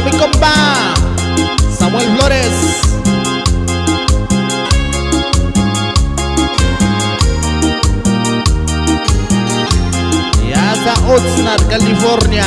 mi compa Samuel Flores. Y hasta Oxnard, California.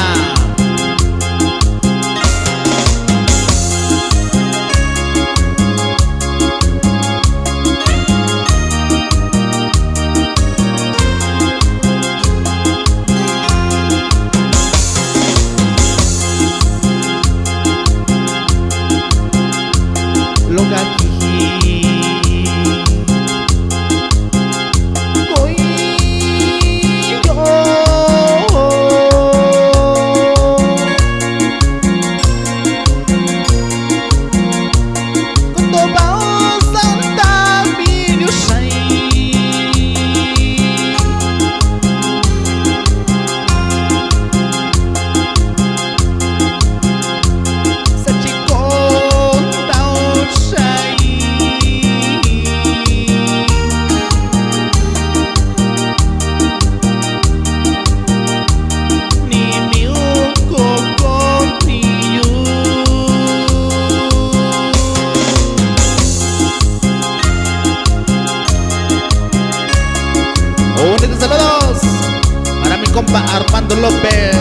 Compa Armando López.